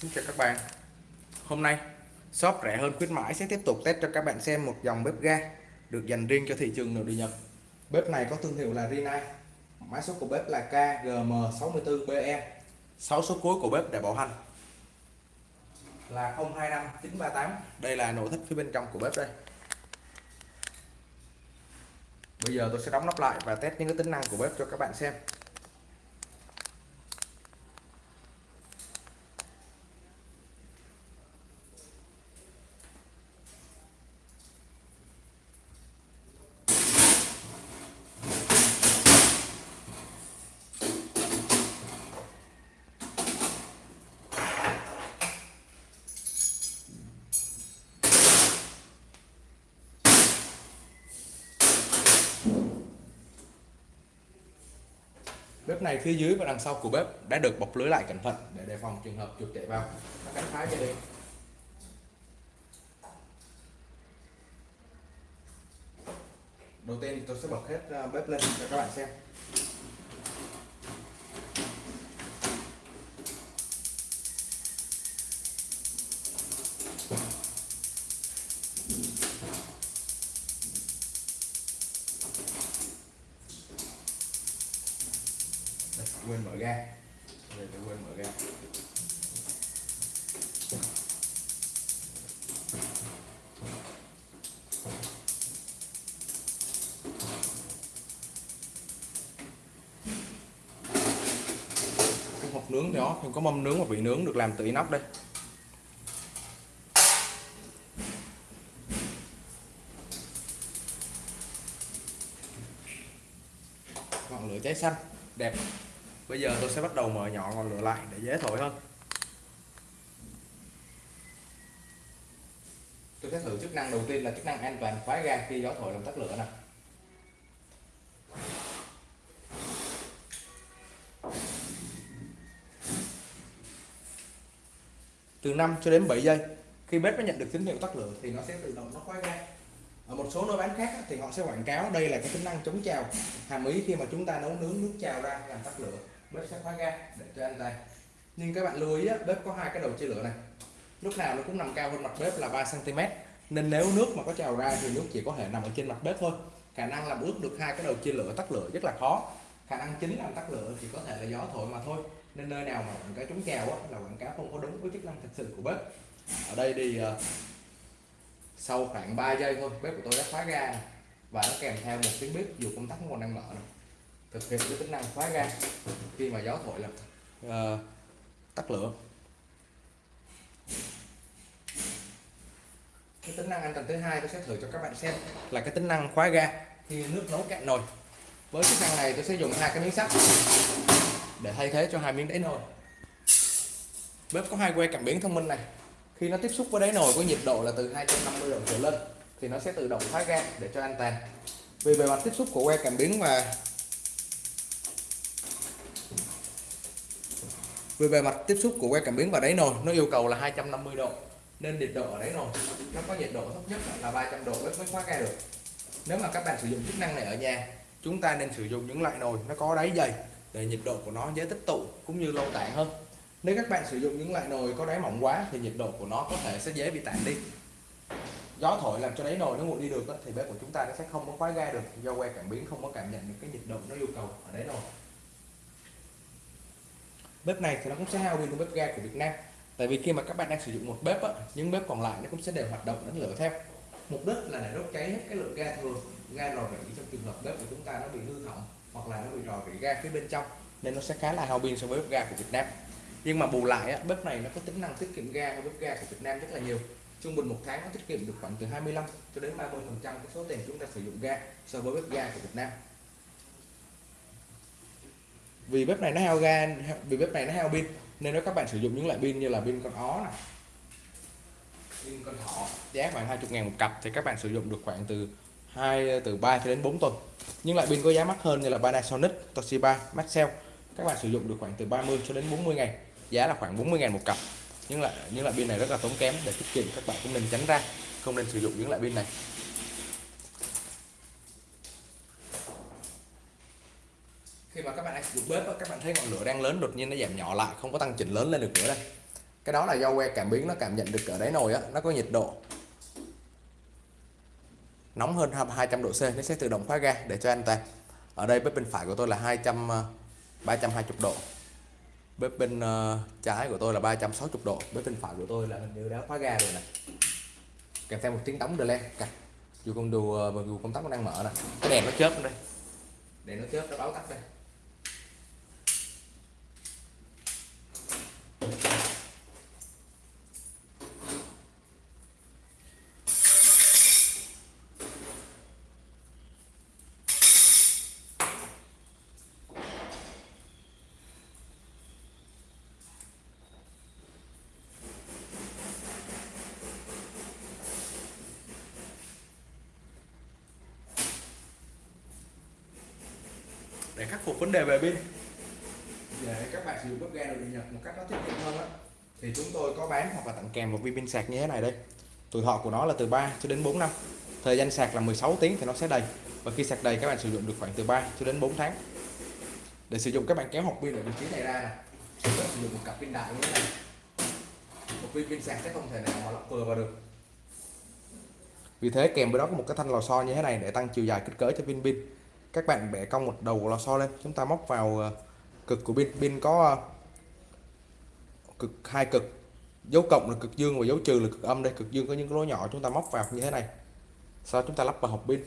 Xin chào các bạn. Hôm nay, shop rẻ hơn khuyến mãi sẽ tiếp tục test cho các bạn xem một dòng bếp ga được dành riêng cho thị trường nội địa Nhật. Bếp này có thương hiệu là Rinnai. Mã số của bếp là KGM64BE 6 số cuối của bếp để bảo hành. Là 025 938 Đây là nội thất phía bên trong của bếp đây. Bây giờ tôi sẽ đóng nắp lại và test những cái tính năng của bếp cho các bạn xem. Bếp này phía dưới và đằng sau của bếp đã được bọc lưới lại cẩn thận để đề phòng trường hợp chuột chạy vào và cắn phá cho đi đầu tiên tôi sẽ bật hết à, bếp lên cho các bạn xem. Quên mở ga. Đây tôi quên mở ga. Cái hộp nướng đó, không có mâm nướng và vị nướng được làm từ inox đây. Ngọn lửa cháy xanh, đẹp bây giờ tôi sẽ bắt đầu mở nhỏ ngọn lửa lại để dễ thổi hơn. Tôi sẽ thử chức năng đầu tiên là chức năng an toàn khóa ga khi gió thổi làm tắt lửa nè. Từ 5 cho đến 7 giây, khi bếp nó nhận được tín hiệu tắt lửa thì nó sẽ tự động nó khóa ga. Ở một số nơi bán khác thì họ sẽ quảng cáo đây là cái tính năng chống trào, hàm ý khi mà chúng ta nấu nướng nước trào ra làm tắt lửa bếp sẽ khóa ga để cho anh tay nhưng các bạn lưu ý bếp có hai cái đầu chia lửa này. Lúc nào nó cũng nằm cao hơn mặt bếp là 3 cm nên nếu nước mà có trào ra thì nước chỉ có thể nằm ở trên mặt bếp thôi. Khả năng làm ướt được hai cái đầu chia lửa tắt lửa rất là khó. Khả năng chính làm tắt lửa chỉ có thể là gió thổi mà thôi. Nên nơi nào mà quảng cáo chống trào là quảng cáo không có đúng với chức năng thật sự của bếp. Ở đây thì uh, sau khoảng 3 giây thôi bếp của tôi đã khóa ga và nó kèm theo một tiếng bếp dù công tắc còn đang mở này thực hiện cái tính năng khóa ga khi mà gió thổi là uh, tắt lửa. Cái tính năng an toàn thứ hai tôi sẽ thử cho các bạn xem là cái tính năng khóa ga khi nước nấu cạn nồi. Với chức năng này tôi sẽ dùng hai cái miếng sắt để thay thế cho hai miếng đáy nồi. Bếp có hai que cảm biến thông minh này. Khi nó tiếp xúc với đáy nồi có nhiệt độ là từ 250 độ trở lên thì nó sẽ tự động khóa ga để cho an toàn. Vì bề mặt tiếp xúc của que cảm biến và về bề mặt tiếp xúc của que cảm biến và đáy nồi, nó yêu cầu là 250 độ. Nên nhiệt độ ở đáy nồi, nó có nhiệt độ thấp nhất là 300 độ mới khóa ga được. Nếu mà các bạn sử dụng chức năng này ở nhà, chúng ta nên sử dụng những loại nồi nó có đáy dày để nhiệt độ của nó dễ tích tụ cũng như lâu tản hơn. Nếu các bạn sử dụng những loại nồi có đáy mỏng quá thì nhiệt độ của nó có thể sẽ dễ bị tản đi. Gió thổi làm cho đáy nồi nó nguội đi được thì bếp của chúng ta nó sẽ không có khóa ga được do que cảm biến không có cảm nhận được cái nhiệt độ nó yêu cầu ở đáy nồi bếp này thì nó cũng sẽ hao pin của bếp ga của Việt Nam. Tại vì khi mà các bạn đang sử dụng một bếp á, những bếp còn lại nó cũng sẽ đều hoạt động đánh lửa theo. Mục đích là để đốt cháy hết cái lượng ga thừa ga rò rỉ trong trường hợp bếp của chúng ta nó bị hư hỏng hoặc là nó bị rò rỉ ga phía bên trong nên nó sẽ khá là hao pin so với bếp ga của Việt Nam. Nhưng mà bù lại á, bếp này nó có tính năng tiết kiệm ga hơn bếp ga của Việt Nam rất là nhiều. Trung bình một tháng nó tiết kiệm được khoảng từ 25 cho đến 30 phần trăm cái số tiền chúng ta sử dụng ga so với bếp ga của Việt Nam vì bếp này nó hao ga, vì bếp này nó hao pin, nên nếu các bạn sử dụng những loại pin như là pin con ó này pin con thỏ, giá khoảng 20 ngàn một cặp thì các bạn sử dụng được khoảng từ 2 từ 3 cho đến 4 tuần. Nhưng loại pin có giá mắc hơn như là Panasonic, Toshiba, Maxell, các bạn sử dụng được khoảng từ 30 cho đến 40 ngày, giá là khoảng 40 ngàn một cặp. Nhưng lại những loại pin này rất là tốn kém để tiết kiệm, các bạn cũng nên tránh ra, không nên sử dụng những loại pin này. Khi mà các bạn đang sử dụng bếp các bạn thấy ngọn lửa đang lớn đột nhiên nó giảm nhỏ lại, không có tăng chỉnh lớn lên được nữa đây. Cái đó là do que cảm biến nó cảm nhận được ở đáy nồi á, nó có nhiệt độ nóng hơn 200 độ C, nó sẽ tự động khóa ga để cho an toàn ở đây bếp bên phải của tôi là 200 320 ờ, độ. Bếp bên ờ, trái của tôi là 360 độ. Bếp bên phải của tôi là hình như đã khóa ga rồi này kèm theo một tiếng đóng delay. Cạch. Dù con đồ ờ, dù công tắc nó đang mở nè. Cái đèn nó chớp đây. Đèn nó chớp, nó báo tắt đây. Để khắc phục vấn đề về pin. Dạ, để các bạn sử dụng bếp ga nội địa nhật một cách nó tiết kiệm hơn đó, thì chúng tôi có bán hoặc là tặng kèm một viên pin sạc như thế này đây. Tuổi thọ của nó là từ 3 cho đến 4 năm. Thời gian sạc là 16 tiếng thì nó sẽ đầy. Và khi sạc đầy các bạn sử dụng được khoảng từ 3 cho đến 4 tháng. Để sử dụng các bạn kéo hộp pin ở vị trí này ra này sử dụng một cặp pin đại như thế này. Một viên pin sạc sẽ không thể nào mà lắp vừa vào được. Vì thế kèm với đó có một cái thanh lò xo như thế này để tăng chiều dài kích cỡ cho pin pin các bạn bẻ cong một đầu lò xo lên. Chúng ta móc vào ờ, cực của pin. Pin có ờ, cực, hai cực. Dấu cộng là cực dương và dấu trừ là cực âm đây. Cực dương có những cái lỗ nhỏ. Chúng ta móc vào như thế này. Sau chúng ta lắp vào hộp pin.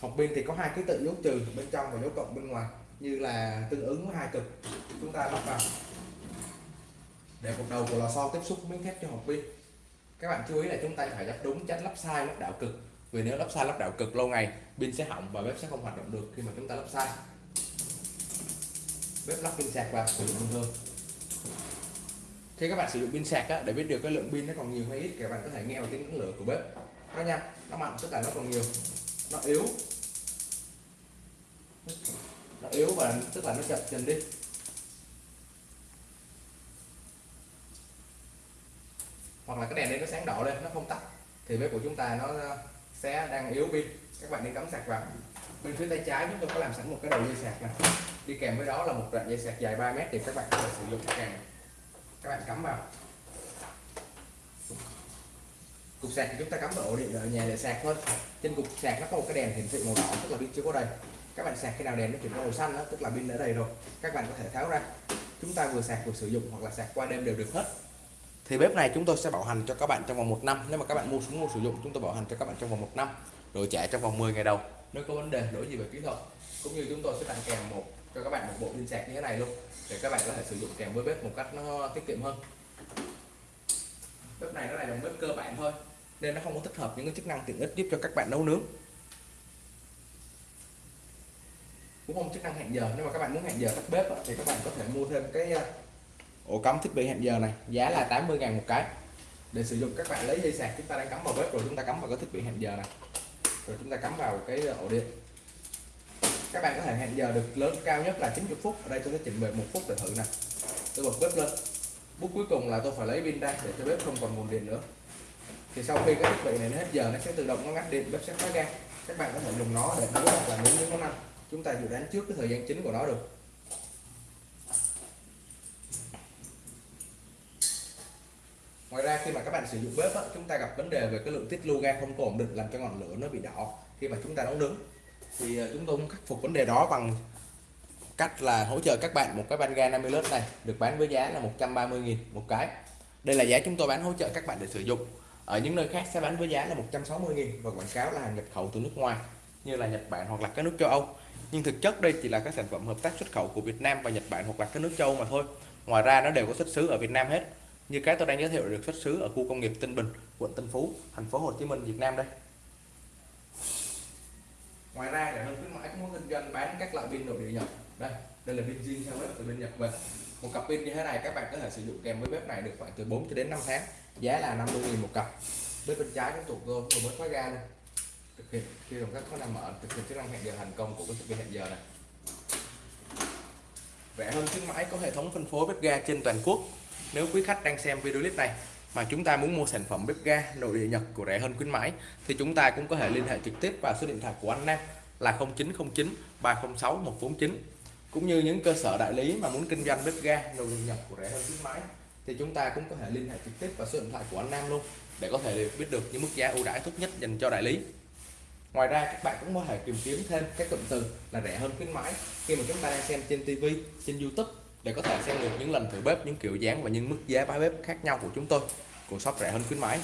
Hộp pin thì có hai ký tự dấu trừ bên trong và dấu cộng bên ngoài, như là tương ứng với hai cực. Chúng ta lắp vào để một đầu của lò xo tiếp xúc miếng thép cho hộp pin. Các bạn chú ý là chúng ta phải lắp đúng tránh lắp sai lắp đảo cực vì nếu lắp sai lắp đảo cực lâu ngày pin sẽ hỏng và bếp sẽ không hoạt động được khi mà chúng ta lắp sai. Bếp lắp pin sạc vào sử dụng bình thường khi các bạn sử dụng pin sạc á, để biết được cái lượng pin nó còn nhiều hay ít các bạn có thể nghe vào tiếng lửa của bếp. Nó nha nó mạnh tức là nó còn nhiều. Nó yếu. Nó yếu và tức là nó chậm dần đi. Hoặc là cái đèn đây nó sáng đỏ lên nó không tắt. Thì bếp của chúng ta nó sẽ đang yếu pin. Các bạn đi cắm sạc vào. Bên phía tay trái chúng tôi có làm sẵn một cái đầu dây sạc này đi kèm với đó là một đoạn dây sạc dài 3 mét thì các bạn có thể sử dụng càng. các bạn cắm vào. Cục sạc thì chúng ta cắm vào ổ điện ở nhà để sạc thôi. Trên cục sạc nó có một cái đèn hiển thị màu đỏ tức là pin chưa có đầy. Các bạn sạc khi nào đèn nó chuyển màu xanh đó, tức là pin đã đầy rồi. Các bạn có thể tháo ra. Chúng ta vừa sạc vừa sử dụng hoặc là sạc qua đêm đều được hết thì bếp này chúng tôi sẽ bảo hành cho các bạn trong vòng một năm. Nếu mà các bạn mua xuống mua sử dụng, chúng tôi bảo hành cho các bạn trong vòng một năm. Đổi trả trong vòng 10 ngày đầu. Nếu có vấn đề lỗi gì về kỹ thuật, cũng như chúng tôi sẽ tặng kèm một, cho các bạn một bộ pin sạc như thế này luôn, để các bạn có thể sử dụng kèm với bếp một cách nó tiết kiệm hơn. Bếp này nó là dòng bếp cơ bản thôi, nên nó không có tích hợp những cái chức năng tiện ích giúp cho các bạn nấu nướng. Cũng không chức năng hẹn giờ. Nếu mà các bạn muốn hẹn giờ tắt bếp thì các bạn có thể mua thêm cái ổ cắm thiết bị hẹn giờ này, giá là 80 ngàn một cái. Để sử dụng, các bạn lấy dây sạc, chúng ta đang cắm vào bếp rồi, chúng ta cắm vào cái thiết bị hẹn giờ này. Rồi chúng ta cắm vào cái ờ, ổ điện. Các bạn có thể hẹn giờ được lớn cao nhất là 90 phút. Ở đây tôi sẽ chỉnh về một phút để thử nè. Tôi bật bếp lên. Bước cuối cùng là tôi phải lấy pin ra để cho bếp không còn nguồn điện nữa. Thì sau khi cái thiết bị này nó hết giờ, nó sẽ tự động nó ngắt điện, bếp sẽ khóa ga các bạn có thể dùng nó để nấu hoặc là nấu những món ăn. Chúng ta dự đoán trước cái thời gian chính của nó được. Ngoài ra khi mà các bạn sử dụng bếp á, chúng ta gặp vấn đề về cái lượng tiết lưu ga không có ổn định làm cho ngọn lửa nó bị đỏ khi mà chúng ta nấu nướng thì ờ, chúng tôi cũng khắc phục vấn đề đó bằng cách là hỗ trợ các bạn một cái van ga 50 lít này được bán với giá là 130.000 một cái. Đây là giá chúng tôi bán hỗ trợ các bạn để sử dụng. Ở những nơi khác sẽ bán với giá là 160.000 và quảng cáo là hàng nhập khẩu từ nước ngoài như là Nhật Bản hoặc là các nước châu Âu. Nhưng thực chất đây chỉ là các sản phẩm hợp tác xuất khẩu của Việt Nam và Nhật Bản hoặc là các nước châu Âu mà thôi. Ngoài ra nó đều có xuất xứ ở Việt Nam hết như cái tôi đang giới thiệu được xuất xứ ở khu công nghiệp Tân Bình, quận Tân Phú, thành phố Hồ Chí Minh, Việt Nam đây. Ngoài ra để hơn khuyến mãi cũng có kinh doanh bán các loại pin nội địa Nhật. Đây đây là pin zin sang bếp từ bên Nhật về. Một cặp pin như thế này các bạn có thể sử dụng kèm với bếp này được khoảng từ 4 cho đến 5 tháng. Giá là 50.000 một cặp. Bếp bên trái cũng tụt cơm rồi mới khóa ga này thực hiện, khi động các có năng mở, thực hiện chức năng hẹn giờ thành công của cái thiết bị hẹn giờ này. Rẻ hơn khuyến mãi có hệ thống phân phối bếp ga trên toàn quốc nếu quý khách đang xem video clip này mà chúng ta muốn mua sản phẩm bếp ga nội địa Nhật của rẻ hơn khuyến mãi, thì chúng ta cũng có thể liên hệ trực tiếp vào số điện thoại của anh Nam là 0909 306 149 cũng như những cơ sở đại lý mà muốn kinh doanh bếp ga nội địa nhập của rẻ hơn khuyến mãi, thì chúng ta cũng có thể liên hệ trực tiếp vào số điện thoại của anh Nam luôn để có thể biết được những mức giá ưu đãi tốt nhất dành cho đại lý. Ngoài ra, các bạn cũng có thể tìm kiếm thêm các cụm từ là rẻ hơn khuyến mãi khi mà chúng ta đang xem trên TV trên YouTube để có thể xem được những lần thử bếp những kiểu dáng và những mức giá bán bếp khác nhau của chúng tôi. Của shop rẻ hơn khuyến mãi.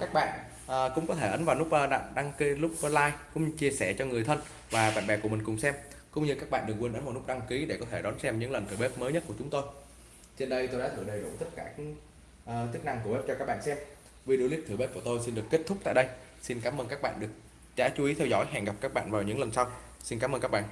Các bạn à, cũng có thể ấn vào nút à, đăng, ký nút like cũng như chia sẻ cho người thân và bạn bè của mình cùng xem. Cũng như các bạn đừng quên ấn vào nút đăng ký để có thể đón xem những lần thử bếp mới nhất của chúng tôi. Trên đây tôi đã thử đầy đủ tất cả các uh, chức năng của bếp cho các bạn xem. Video clip thử bếp của tôi xin được kết thúc tại đây. Xin cảm ơn các bạn được đã chú ý theo dõi. Hẹn gặp các bạn vào những lần sau. Xin cảm ơn các bạn.